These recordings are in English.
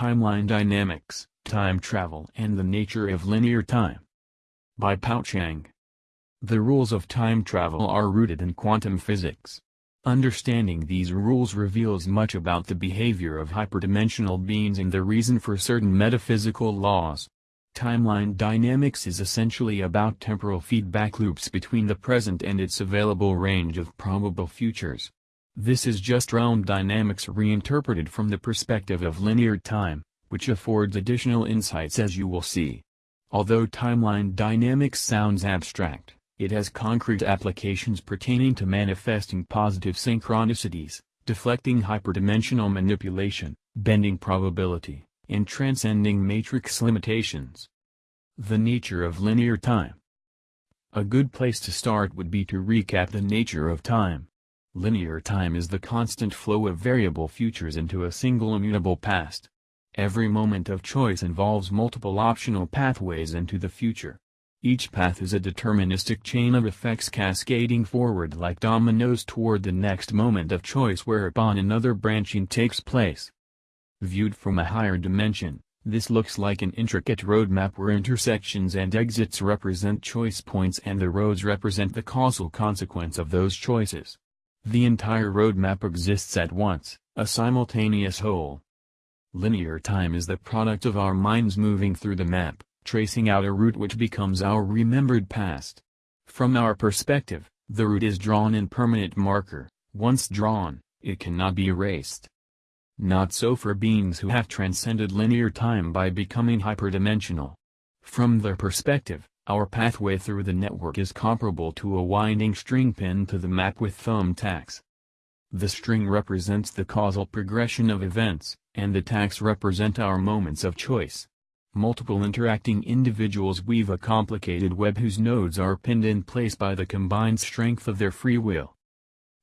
Timeline Dynamics, Time Travel and the Nature of Linear Time. By Pao Chang. The rules of time travel are rooted in quantum physics. Understanding these rules reveals much about the behavior of hyperdimensional beings and the reason for certain metaphysical laws. Timeline dynamics is essentially about temporal feedback loops between the present and its available range of probable futures. This is just realm dynamics reinterpreted from the perspective of linear time, which affords additional insights as you will see. Although timeline dynamics sounds abstract, it has concrete applications pertaining to manifesting positive synchronicities, deflecting hyperdimensional manipulation, bending probability, and transcending matrix limitations. The nature of linear time. A good place to start would be to recap the nature of time. Linear time is the constant flow of variable futures into a single immutable past. Every moment of choice involves multiple optional pathways into the future. Each path is a deterministic chain of effects cascading forward like dominoes toward the next moment of choice whereupon another branching takes place. Viewed from a higher dimension, this looks like an intricate roadmap where intersections and exits represent choice points and the roads represent the causal consequence of those choices. The entire roadmap exists at once, a simultaneous whole. Linear time is the product of our minds moving through the map tracing out a route which becomes our remembered past. From our perspective, the route is drawn in permanent marker, once drawn, it cannot be erased. Not so for beings who have transcended linear time by becoming hyperdimensional. From their perspective, our pathway through the network is comparable to a winding string pinned to the map with thumbtacks. The string represents the causal progression of events, and the tacks represent our moments of choice. Multiple interacting individuals weave a complicated web whose nodes are pinned in place by the combined strength of their free will.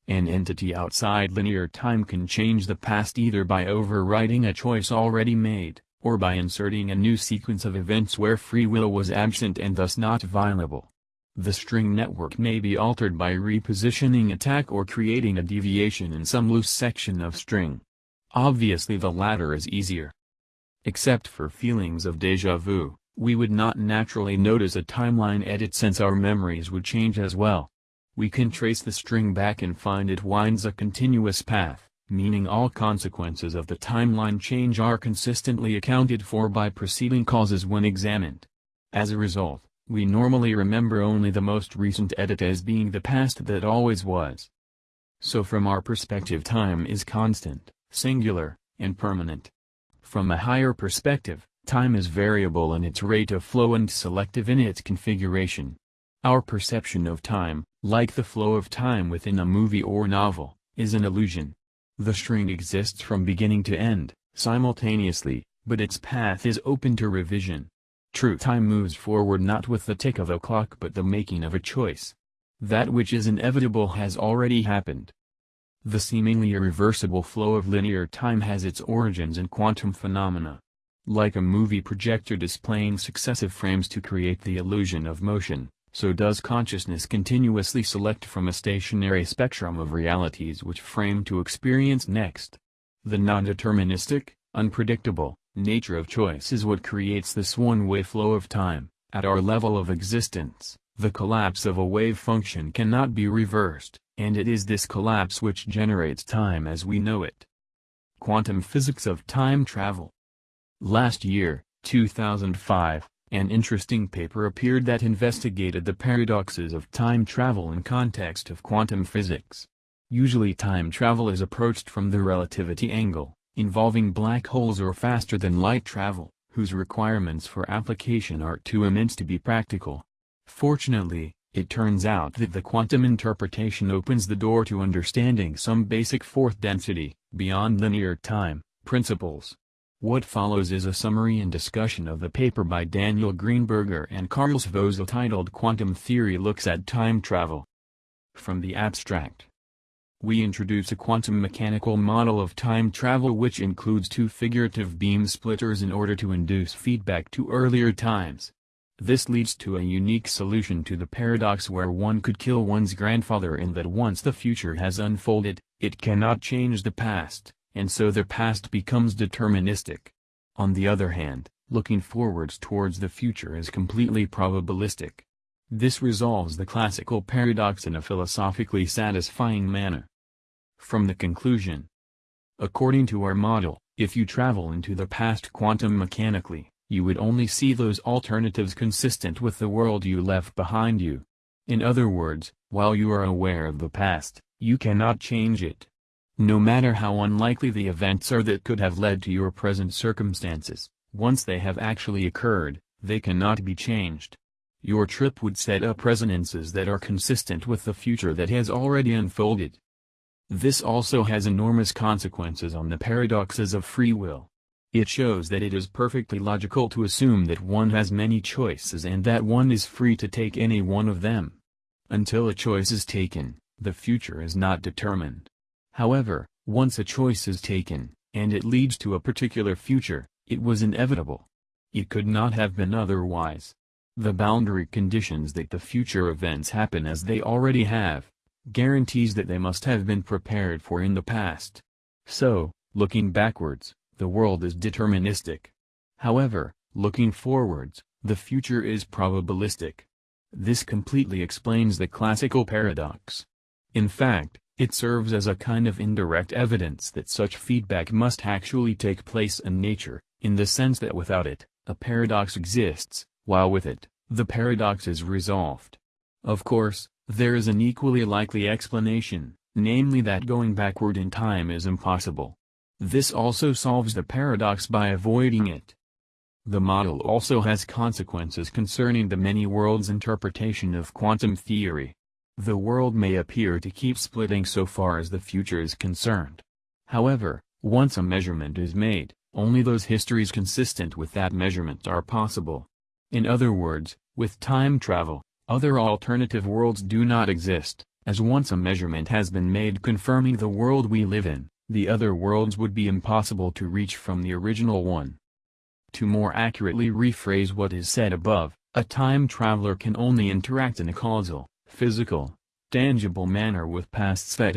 An entity outside linear time can change the past either by overriding a choice already made, or by inserting a new sequence of events where free will was absent and thus not viable. The string network may be altered by repositioning a tack or creating a deviation in some loose section of string. Obviously the latter is easier. Except for feelings of deja vu, we would not naturally notice a timeline edit since our memories would change as well. We can trace the string back and find it winds a continuous path, meaning all consequences of the timeline change are consistently accounted for by preceding causes when examined. As a result, we normally remember only the most recent edit as being the past that always was. So from our perspective time is constant, singular, and permanent. From a higher perspective, time is variable in its rate of flow and selective in its configuration. Our perception of time, like the flow of time within a movie or novel, is an illusion. The string exists from beginning to end, simultaneously, but its path is open to revision. True time moves forward not with the tick of a clock but the making of a choice. That which is inevitable has already happened. The seemingly irreversible flow of linear time has its origins in quantum phenomena. Like a movie projector displaying successive frames to create the illusion of motion, so does consciousness continuously select from a stationary spectrum of realities which frame to experience next. The non-deterministic, unpredictable, nature of choice is what creates this one-way flow of time. At our level of existence, the collapse of a wave function cannot be reversed. And it is this collapse which generates time as we know it. Quantum Physics of Time Travel Last year, 2005, an interesting paper appeared that investigated the paradoxes of time travel in context of quantum physics. Usually time travel is approached from the relativity angle, involving black holes or faster-than-light travel, whose requirements for application are too immense to be practical. Fortunately, it turns out that the quantum interpretation opens the door to understanding some basic fourth density, beyond linear time, principles. What follows is a summary and discussion of the paper by Daniel Greenberger and Karl Svozil titled Quantum Theory Looks at Time Travel. From the abstract. We introduce a quantum mechanical model of time travel which includes two figurative beam splitters in order to induce feedback to earlier times. This leads to a unique solution to the paradox where one could kill one's grandfather in that once the future has unfolded, it cannot change the past, and so the past becomes deterministic. On the other hand, looking forwards towards the future is completely probabilistic. This resolves the classical paradox in a philosophically satisfying manner. From the conclusion. According to our model, if you travel into the past quantum mechanically, you would only see those alternatives consistent with the world you left behind you. In other words, while you are aware of the past, you cannot change it. No matter how unlikely the events are that could have led to your present circumstances, once they have actually occurred, they cannot be changed. Your trip would set up resonances that are consistent with the future that has already unfolded. This also has enormous consequences on the paradoxes of free will. It shows that it is perfectly logical to assume that one has many choices and that one is free to take any one of them. Until a choice is taken, the future is not determined. However, once a choice is taken, and it leads to a particular future, it was inevitable. It could not have been otherwise. The boundary conditions that the future events happen as they already have, guarantees that they must have been prepared for in the past. So, looking backwards, the world is deterministic. However, looking forwards, the future is probabilistic. This completely explains the classical paradox. In fact, it serves as a kind of indirect evidence that such feedback must actually take place in nature, in the sense that without it, a paradox exists, while with it, the paradox is resolved. Of course, there is an equally likely explanation, namely that going backward in time is impossible. This also solves the paradox by avoiding it. The model also has consequences concerning the many worlds interpretation of quantum theory. The world may appear to keep splitting so far as the future is concerned. However, once a measurement is made, only those histories consistent with that measurement are possible. In other words, with time travel, other alternative worlds do not exist, as once a measurement has been made confirming the world we live in, the other worlds would be impossible to reach from the original one. To more accurately rephrase what is said above, a time traveler can only interact in a causal, physical, tangible manner with pasts that